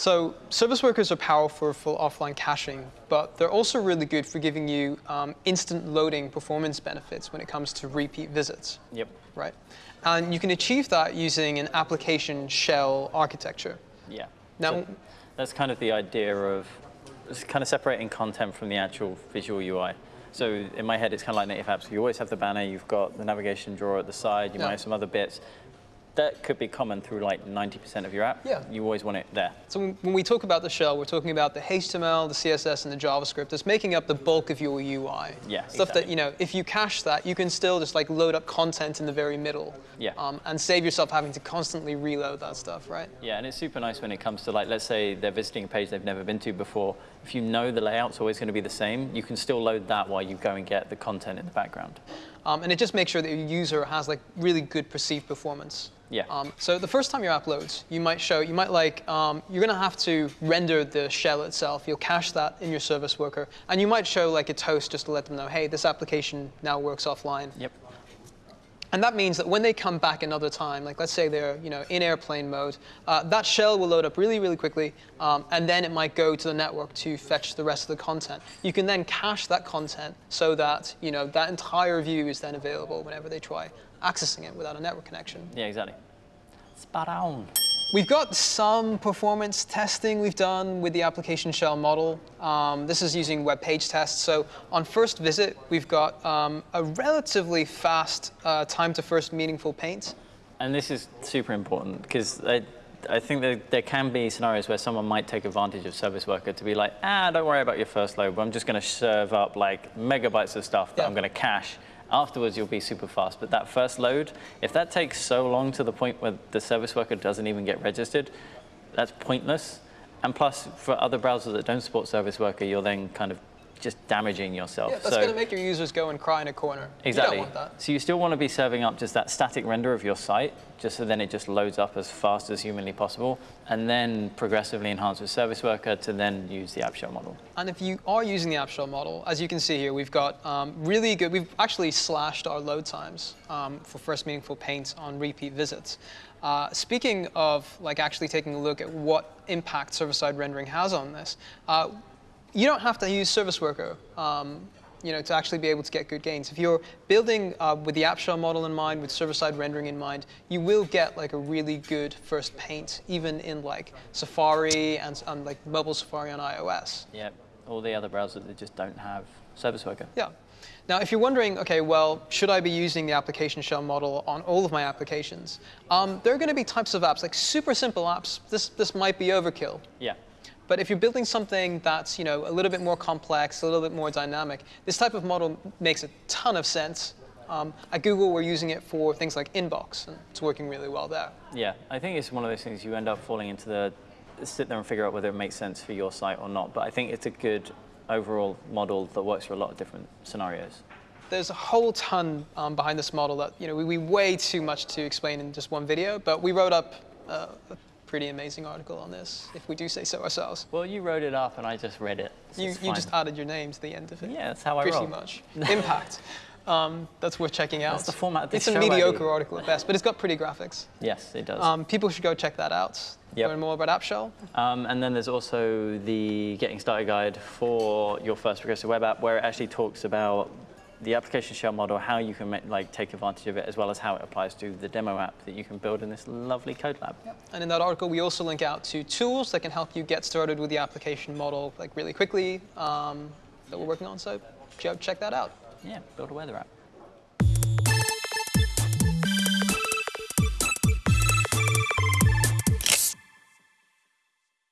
So service workers are powerful for offline caching, but they're also really good for giving you um, instant loading performance benefits when it comes to repeat visits. Yep. Right. And you can achieve that using an application shell architecture. Yeah. Now, So that's kind of the idea of kind of separating content from the actual visual UI. So in my head, it's kind of like native apps. You always have the banner, you've got the navigation drawer at the side, you Yeah. might have some other bits. That could be common through like 90% of your app. Yeah. You always want it there. So when- we talk about the shell, we're talking about the HTML, the CSS, and the JavaScript that's making up the bulk of your UI. Yeah, Stuff that, you know, if you cache that, you can still just like load up content in the very middle. Yeah. Um, and save yourself having to constantly reload that stuff, right? Yeah, and it's super nice when it comes to like, let's say they're visiting a page they've never been to before. If you know the layout's always going to be the same, you can still load that while you go and get the content in the background. Um, and it just makes sure that your user has like really good perceived performance. Yeah. Um, so the first time your app loads, you might show, you might like, um, you're gonna have to render the shell itself. You'll cache that in your service worker. And you might show like a toast just to let them know, hey, this application now works offline. Yep. And that means that when they come back another time, like let's say they're you know, in airplane mode, uh, that shell will load up really, really quickly, um, and then it might go to the network to fetch the rest of the content. You can then cache that content so that you know, that entire view is then available whenever they try accessing it without a network connection. Yeah, exactly. Spot on. We've got some performance testing we've done with the application shell model. Um, this is using web page tests. So on first visit, we've got um, a relatively fast uh, time to first meaningful paint. And this is super important because I, I think that there can be scenarios where someone might take advantage of service worker to be like, ah, don't worry about your first load, but I'm just going to serve up like megabytes of stuff that Yeah. I'm going to cache. Afterwards, you'll be super fast. But that first load, if that takes so long to the point where the service worker doesn't even get registered, that's pointless. And plus, for other browsers that don't support service worker, you're then kind of just damaging yourself. Yeah, that's So- going to make your users go and cry in a corner. Exactly. You don't want that. So you still want to be serving up just that static render of your site, just so then it just loads up as fast as humanly possible, and then progressively enhance with Service Worker to then use the app shell model. And if you are using the app shell model, as you can see here, we've got um, really good, we've actually slashed our load times um, for first meaningful paint on repeat visits. Uh, speaking of like actually taking a look at what impact server-side rendering has on this, uh, you don't have to use Service Worker um, you know, to actually be able to get good gains. If you're building uh, with the app shell model in mind, with server-side rendering in mind, you will get like a really good first paint, even in like Safari and, and like mobile Safari on iOS. Yeah, all the other browsers that just don't have Service Worker. Yeah. Now, if you're wondering, okay, well, should I be using the application shell model on all of my applications? Um, there are going to be types of apps, like super simple apps. This, this might be overkill. Yeah, But if you're building something that's you know, a little bit more complex, a little bit more dynamic, this type of model makes a ton of sense. Um, at Google, we're using it for things like inbox, and it's working really well there. yeah. I think it's one of those things you end up falling into the sit there and figure out whether it makes sense for your site or not. But I think it's a good overall model that works for a lot of different scenarios. There's a whole ton um, behind this model that you know we, we way too much to explain in just one video, but we wrote up uh, a pretty amazing article on this, if we do say so ourselves. Well, you wrote it up and I just read it. so You, you just added your name to the end of it. Yeah, that's how I Pretty roll. much. Impact. Um, that's worth checking out. That's the format of this It's a show, mediocre article at best, but it's got pretty graphics. Yes, it does. Um, people should go check that out. Yep. Learn more about AppShell. Um, and then there's also the Getting Started guide for your first progressive web app, where it actually talks about the application shell model, how you can make, like take advantage of it, as well as how it applies to the demo app that you can build in this lovely code lab. And in that article, we also link out to tools that can help you get started with the application model like really quickly um, that we're working on. So ch- check that out. Yeah, build a weather app.